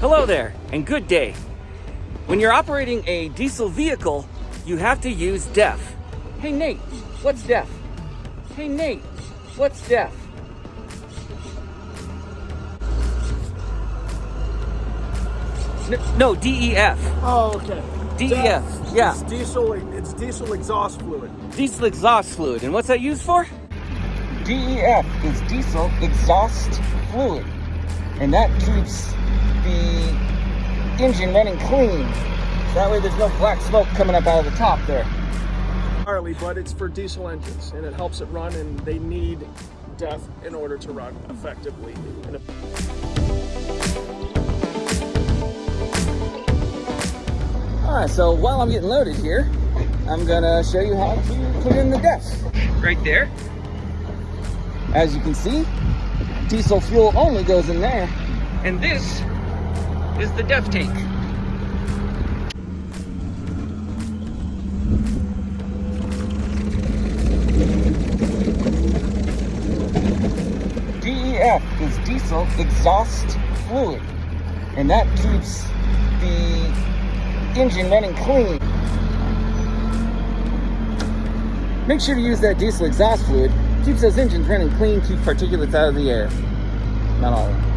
Hello there, and good day. When you're operating a diesel vehicle, you have to use DEF. Hey Nate, what's DEF? Hey Nate, what's DEF? N- No, DEF. Oh, okay. DEF, yeah. It's diesel. It's diesel exhaust fluid. Diesel exhaust fluid. And what's that used for? DEF is diesel exhaust fluid. And that keeps the engine running clean. So that way there's no black smoke coming up out of the top there. Harley, but it's for diesel engines, and it helps it run. And they need DEF in order to run effectively. And if- Alright, so while I'm getting loaded here, I'm gonna show you how to put in the DEF. Right there. As you can see, diesel fuel only goes in there. And this is the DEF tank. DEF is diesel exhaust fluid. And that keeps the engine running clean. Make sure to use that diesel exhaust fluid. Keeps those engines running clean, keeps particulates out of the air. Not all.